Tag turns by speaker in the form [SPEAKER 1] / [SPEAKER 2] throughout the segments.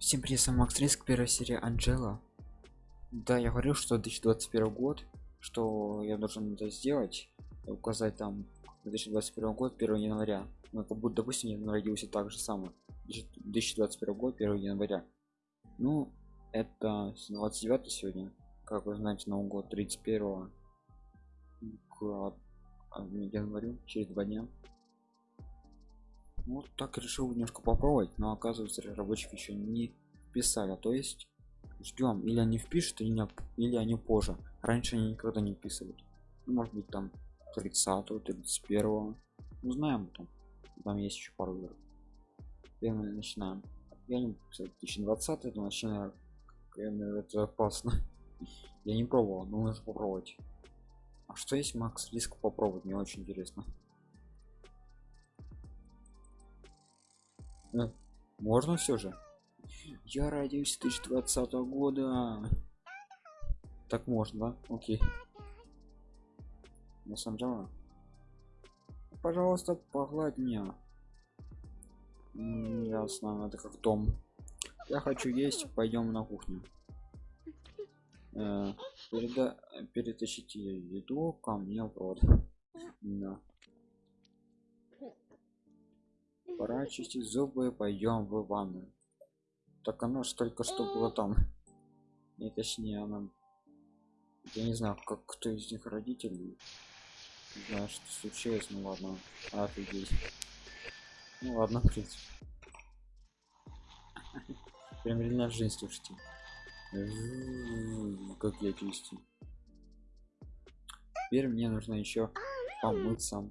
[SPEAKER 1] Всем привет, сам Макс Риск, первая серия Анджела. Да, я говорил, что 2021 год, что я должен это сделать, указать там 2021 год, 1 января. Ну, как будто, допустим, я родился так же самое. 2021 год, 1 января. Ну, это 29 сегодня. Как вы знаете, Новый год 31 к а, январю, через два дня. Вот так решил немножко попробовать, но оказывается разработчики еще не писали, то есть ждем или они впишут или, не, или они позже. Раньше они никогда не вписывают. Ну, может быть там 30 31 ну знаем там там есть еще пару игр. Первым начинаем. Я не 2020 это начинаю это опасно. Я не пробовал но нужно попробовать. А что есть макс? Риск попробовать мне очень интересно э, можно все же. Я родился 2020 года. Так можно окей. На самом деле пожалуйста погладь меня. Ясно это как дом. Я хочу есть пойдем на кухню. Э, переда перетащите еду ко мне в да. Пора чистить зубы пойдем в ванную. Так оно ж только что было там. Не точнее она я не знаю как кто из них родителей не знаю что случилось ну ладно офигеть. Ну ладно в принципе. Прям реально в жизнь слушайте. Как я чистю теперь мне нужно еще помыться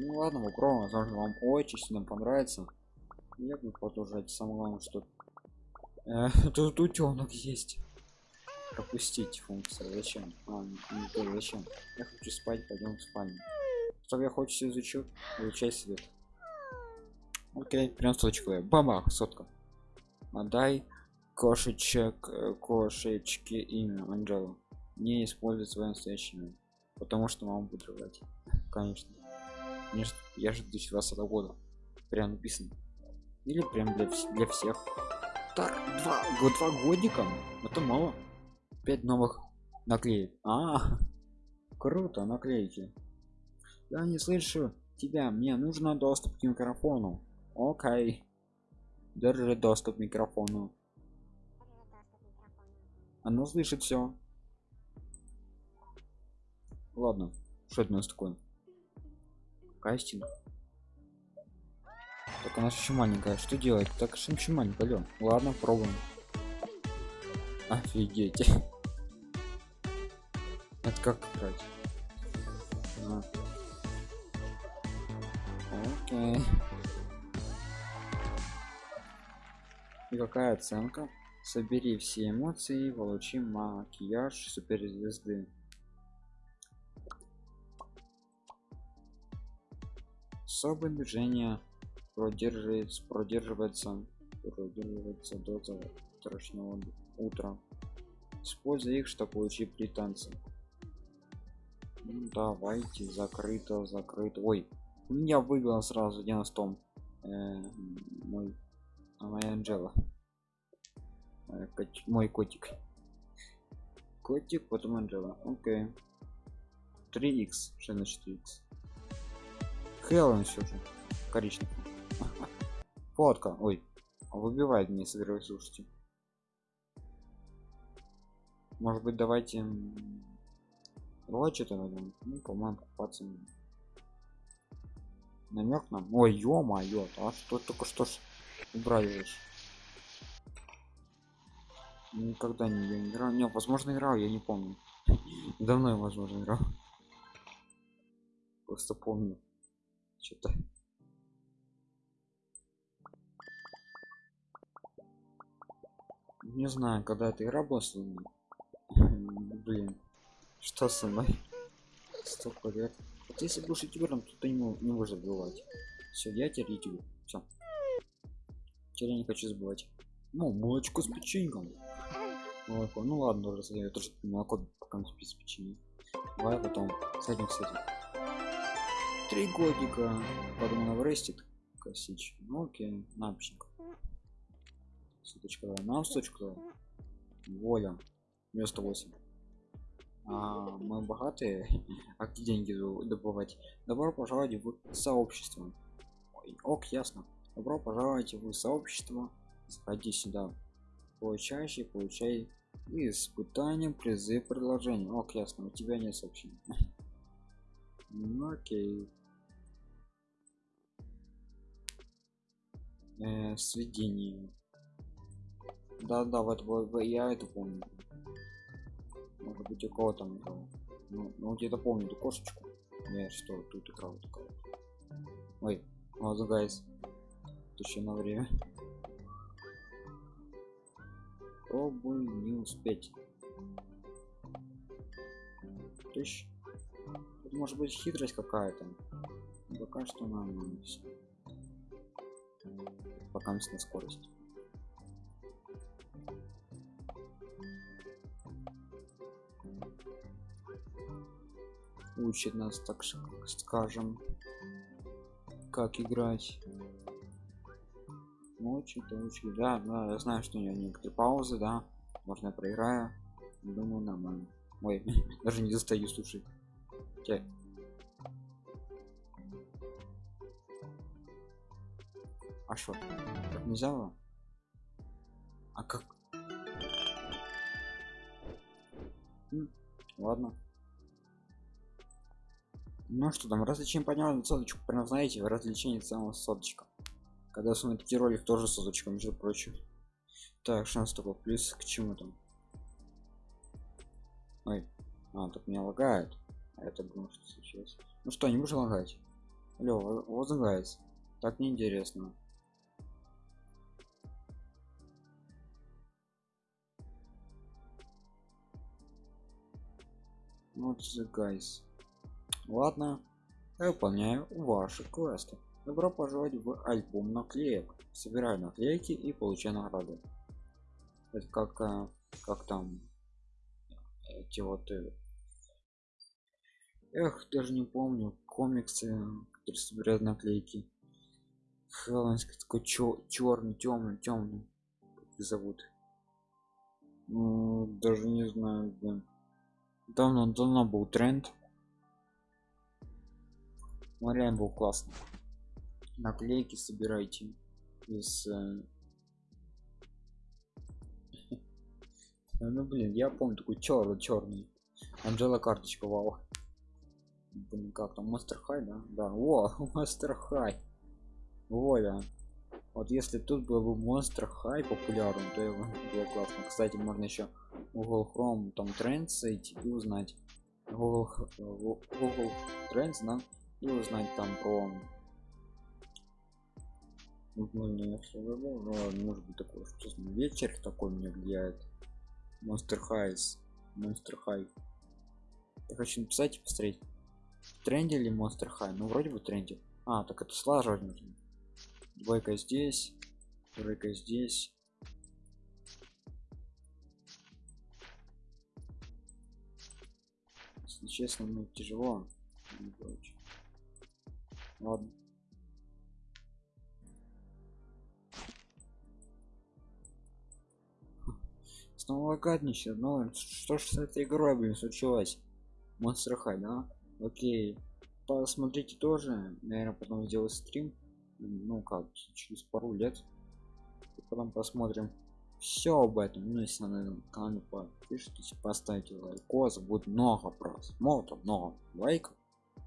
[SPEAKER 1] ну ладно попробуем возможно вам очень сильно понравится. Я буду продолжать. Самое главное что э, тут утенок есть. Пропустить функцию. Зачем? А, не, не зачем? Я хочу спать пойдем в спальню. Что я хочу изучу изучай свет окей прям соточку баба сотка. Отдай кошечек э, кошечки имя анджела не использует свое настоящее имя потому что мама будет рвать конечно Конечно, я же 2020 года прям написано или прям для, для всех. Так два два годика? Это мало. Пять новых наклеек. А круто наклейки. Я не слышу тебя. Мне нужно доступ к микрофону. Окей. Держи доступ к микрофону. Оно слышит все ладно что это у нас такое кастинг. Так она еще маленькая что делать? Так что еще маленькая Алё. ладно пробуем. Офигеть. Это как играть? А. окей. И какая оценка? Собери все эмоции получи макияж суперзвезды особое движение продерживается продерживается продерживается до завтрашнего утра используя их чтобы получить британцы. Ну, давайте закрыто закрыто. Ой у меня выбило сразу 90 э, мой а моя анжела. Э, мой котик. Котик потом анжела. Окей. 3x что значит 3x Хеллен все же коричневый. Фотка. Ой выбивает мне собираюсь слушайте. Может быть давайте вот что-то ну по-моему покупаться намек нам? Ой ё-моё а что только что ж убрали никогда не я играл. Не возможно играл я не помню. Давно я возможно играл. Просто помню что-то не знаю когда эта игра была блин. Что со мной? Столько лет. Вот если будешь ютубером то ты не, не можешь забывать. Все я теперь ютубер все теперь я не хочу забывать. Ну молочко с печеньком молоко. Ну ладно уже я тоже молоко пока с печеньем. Давай потом с этим кстати три годика. Потом она вырастет косичь ну окей напчик суточка нам суточку воля. Вместо 8 а, мы богатые. А где деньги добывать? Добро пожаловать в сообщество. Ой, ок ясно. Добро пожаловать в сообщество. Заходи сюда. Получающий получай. Испытанием призы предложения. Ок ясно. У тебя нет сообщений. Ну окей э, сведение да да вот, вот я это помню. Может быть у кого там играл. Ну, ну где-то помню эту кошечку. Я что тут играл такая ой вот гайс еще на время. Пробую не успеть? Тысяч Тут может быть хитрость какая-то. Пока что нормально все пока на скорость. Учит нас так скажем как играть. Учит учит да да я знаю что у нее некоторые паузы да. Можно я проиграю? Думаю нормально. Ой даже не достаю слушай. Те. А что так нельзя? Было? а как? Ладно. Ну что там развлечение поднял соточку прям знаете развлечение самого соточка. Когда смотрите ролик тоже соточка между прочим. Так шанс такой плюс к чему там? Ой а тут меня лагает. А это было что случилось? Ну что не можешь лагать? Алло возлагается. Так неинтересно вот the guys. Ладно я выполняю ваши квесты. Добро пожаловать в альбом наклеек. Собираю наклейки и получаю награды. Это как э, как там эти вот э, эх даже не помню комиксы которые собирают наклейки. Хэллоуинский такой черный темный темный как зовут. Ну, даже не знаю да. Давно давно был тренд. Реально был классный. Наклейки собирайте из э, ну блин я помню такой черный черный анжела карточка вау. Блин как там мастер хай да? Да о мастер хай. Воля вот если тут был бы монстр хай популярен то его было классно. Кстати можно еще google chrome там тренд зайти и узнать. Google, google trends да и узнать там про может быть такой что вечер такой мне влияет. Монстр хайс монстр хай я хочу написать и посмотреть. Тренде или монстр хай ну вроде бы тренде. А так это сложно нужно двойка здесь тройка здесь. Если честно ну тяжело. Ладно. Снова гадничает ну что ж с этой игрой блин случилось? Монстр хай да? Окей. Посмотрите тоже наверное потом сделаю стрим ну как через пару лет потом посмотрим все об этом. Ну если на этом канале подпишитесь поставьте лайкос будет много просмотров много лайков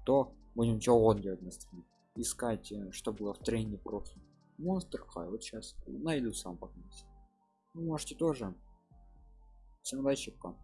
[SPEAKER 1] то будем чего делать на стриме. Искать э, что было в тренде просто Monster High. Вот сейчас найду сам вы можете тоже. Всем удачи пока